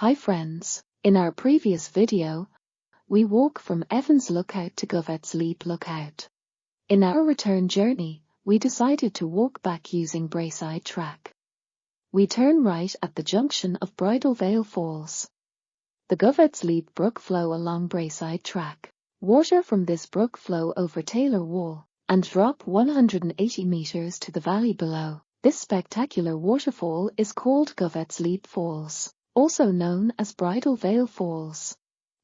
Hi friends, in our previous video, we walk from Evans Lookout to Govetts Leap Lookout. In our return journey, we decided to walk back using Braeside Track. We turn right at the junction of Bridal Veil Falls. The Govetts Leap brook flow along Braeside Track. Water from this brook flow over Taylor Wall and drop 180 metres to the valley below. This spectacular waterfall is called Govetts Leap Falls, also known as Bridal Veil Falls.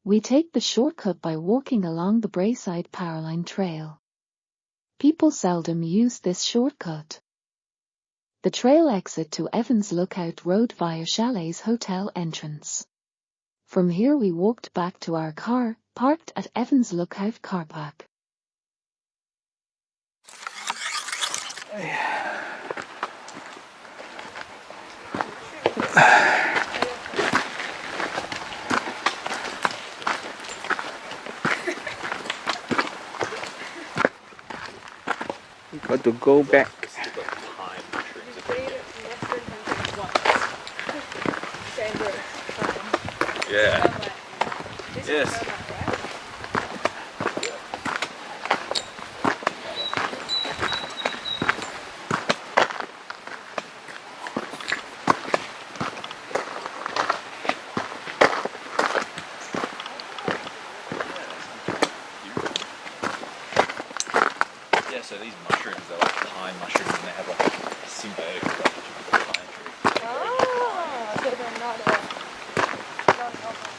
We take the shortcut by walking along the Braeside Powerline Trail. People seldom use this shortcut. The trail exit to Evans Lookout Road via Chalets Hotel entrance. From here we walked back to our car, parked at Evans Lookout car park. We got to go back. Yeah. Yes. Yeah, so these mushrooms are like pine mushrooms and they have like a symbiotic relationship with the pine tree. Ah, so they're not a non-alcoholic.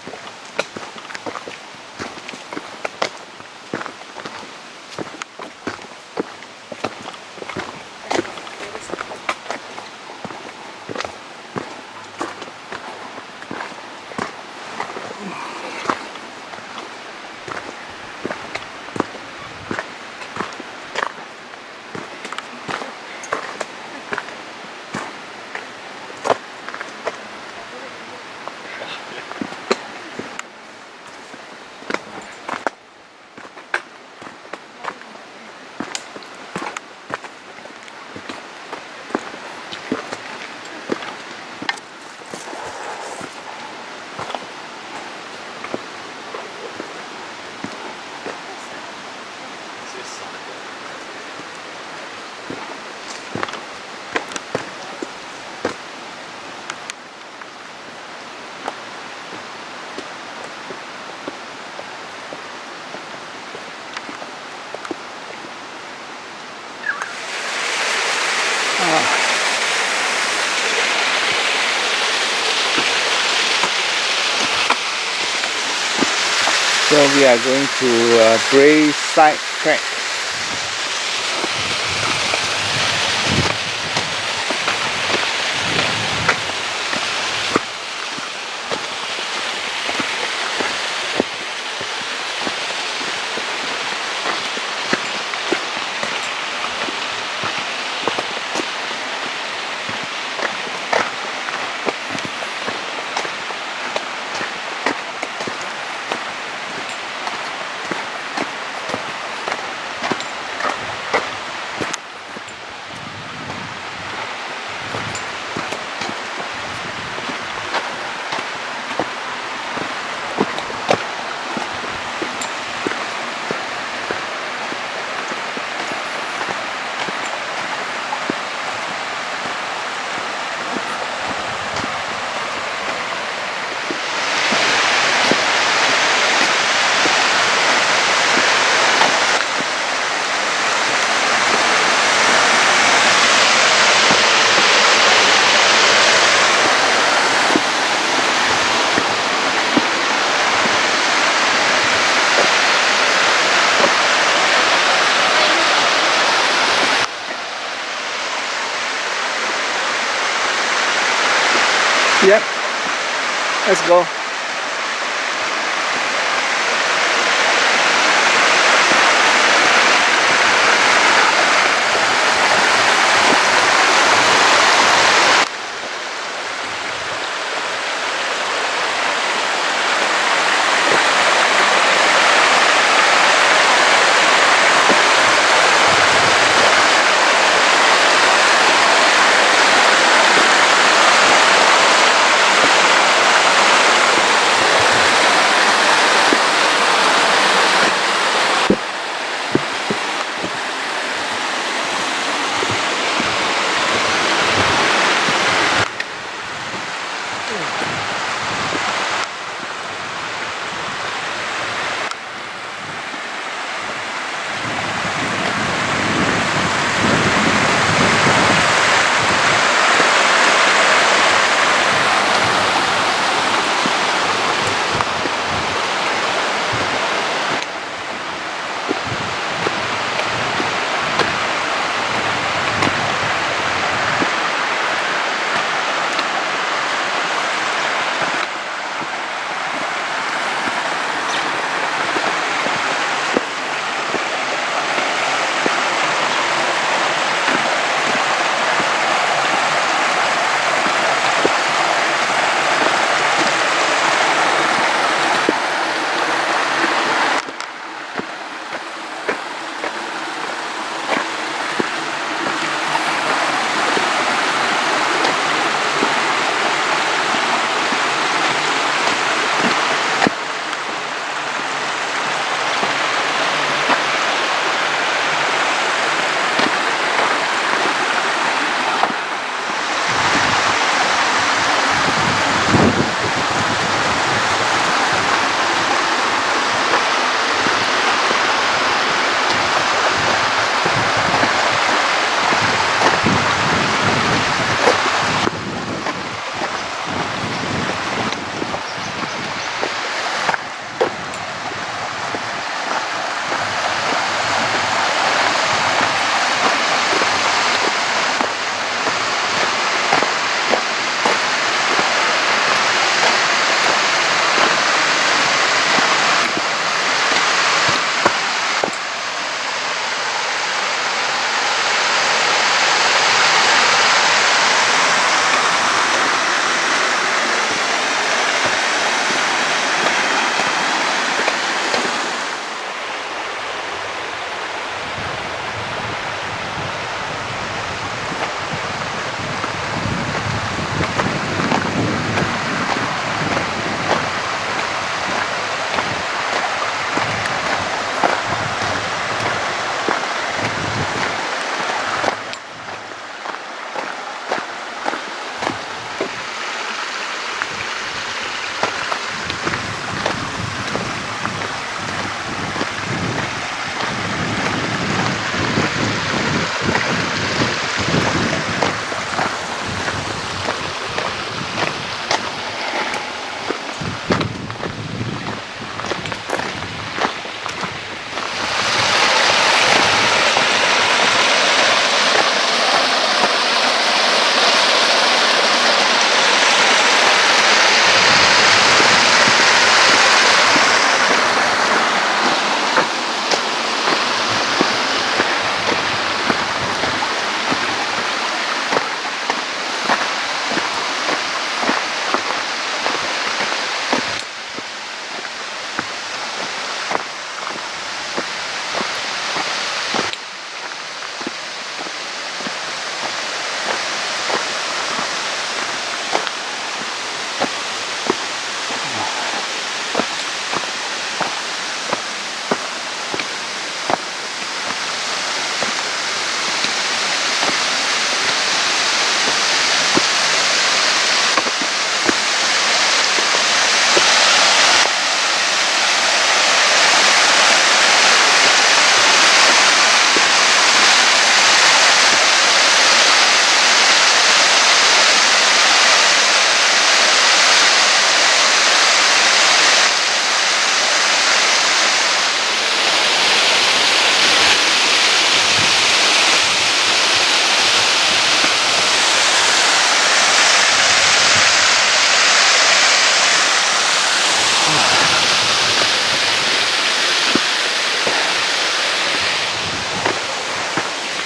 This is something. So we are going to uh, Braeside Track. Yep. Let's go.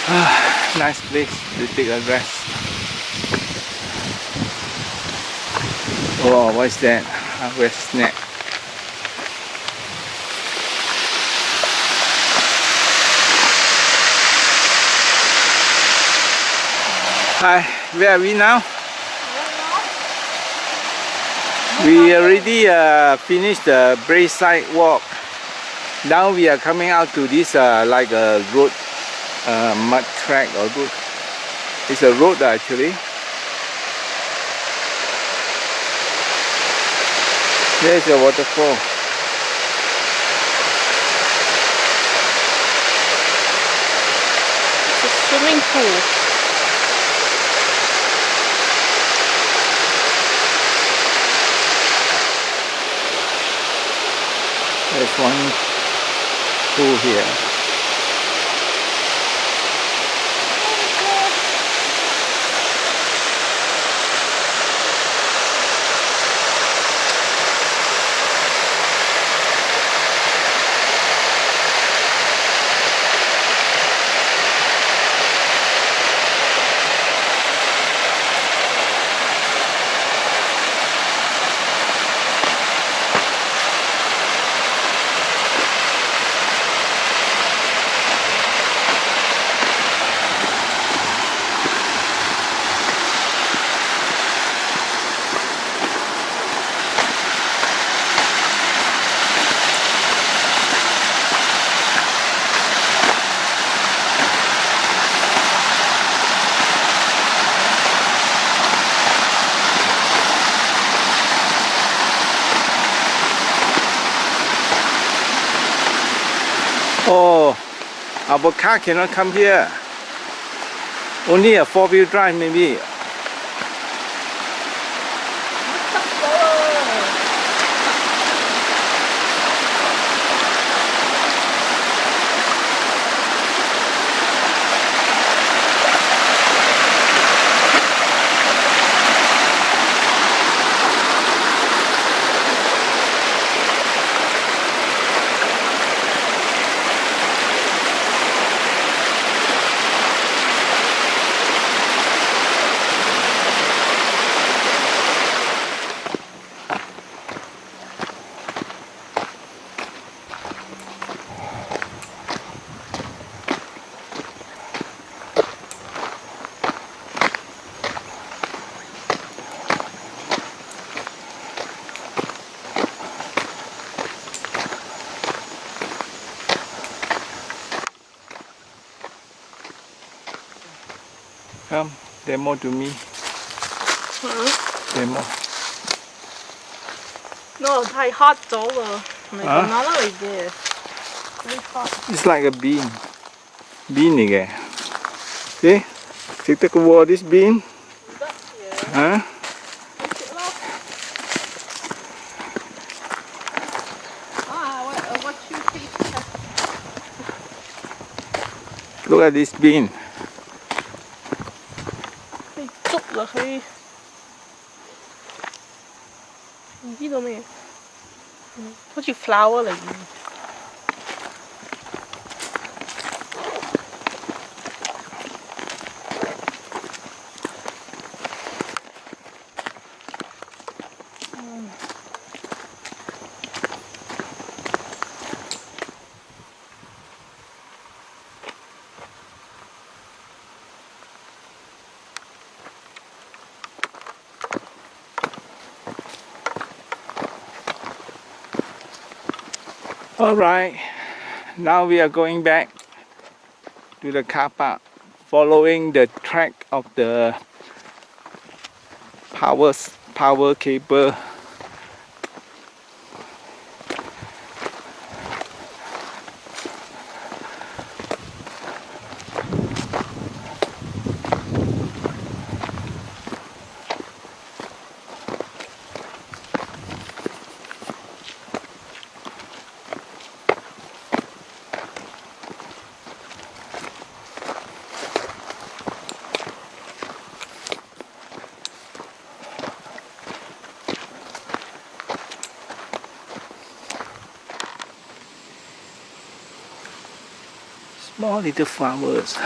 Nice place to take a rest. Oh, what's that? Harvest snack. Hi, where are we now? We already uh, finished the Braeside walk. Now we are coming out to this uh, like a road, uh, mud track or good It's a road actually. There's a waterfall. It's a swimming pool. There's one pool here. Oh, our car cannot come here. Only a four-wheel drive maybe. Come, demo to me. Demo. No, 太 hot 咗啦，唔系啊咁样嚟嘅。Very hot。 It's like a bean. Bean 嚟嘅。See? 食得嘅喎，this bean. 得嘅，吓？食咯。啊，what uh, what you taste test？ Look at this bean. 你记都没？嗯，我就 flower 了。Alright, now we are going back to the car park following the track of the power, power cable. All little flowers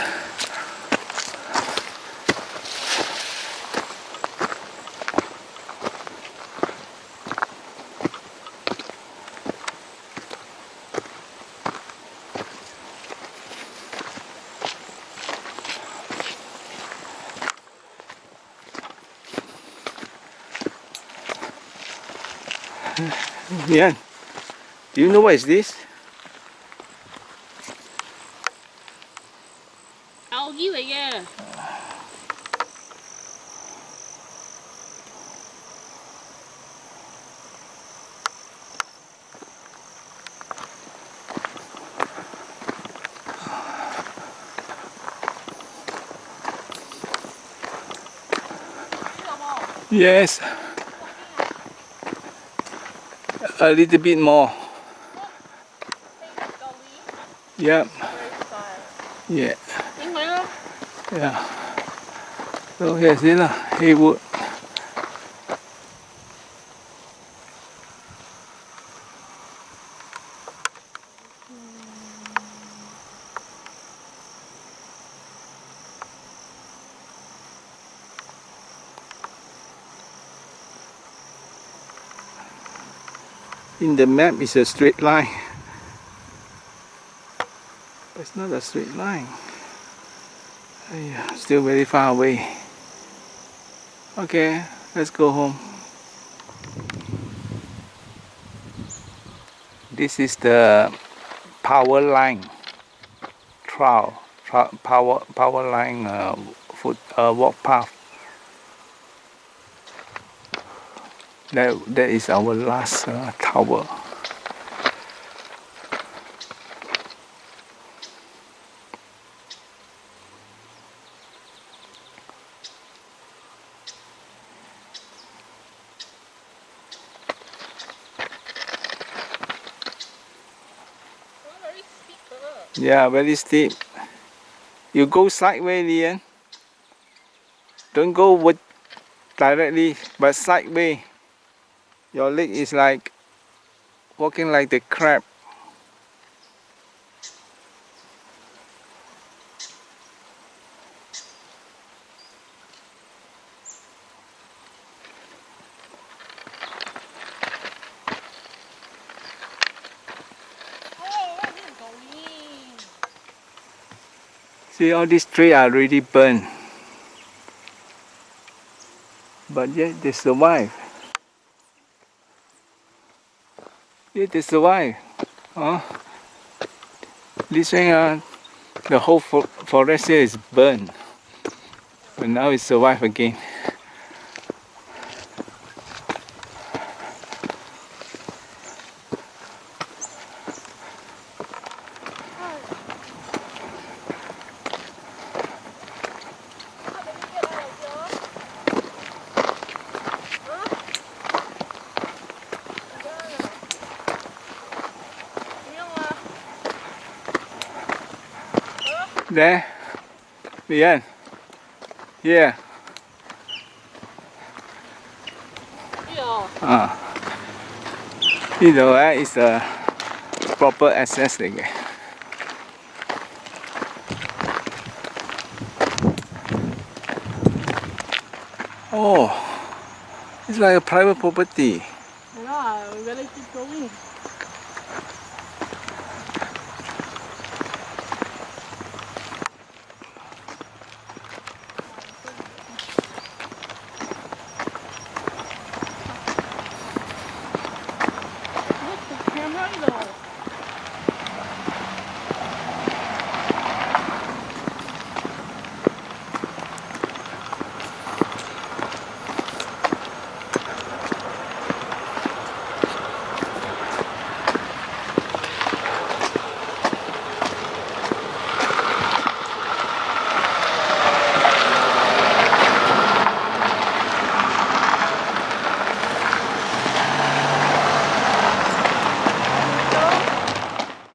Yeah. Do you know what is this? Algae 嚟嘅。Yes. A little bit more. Yep. Yeah yeah. So here is thế là Haywood in the map it's a straight line. But it's not a straight line. Aiya, still very far away. Okay, let's go home. This is the power line trail, tra power power line uh, foot uh, walk path. That that is our last uh, tower. Yeah, very steep. You go sideways, Lian. Don't go with directly, but sideways. Your leg is like walking like the crab. See all these trees are already burned. But yet they survive. Yet they survive. Huh? This one, uh, the whole forest here is burned. But now it survive again. there, the end. Yeah. ah, you know what? It's a proper access thing. Oh, it's like a private property.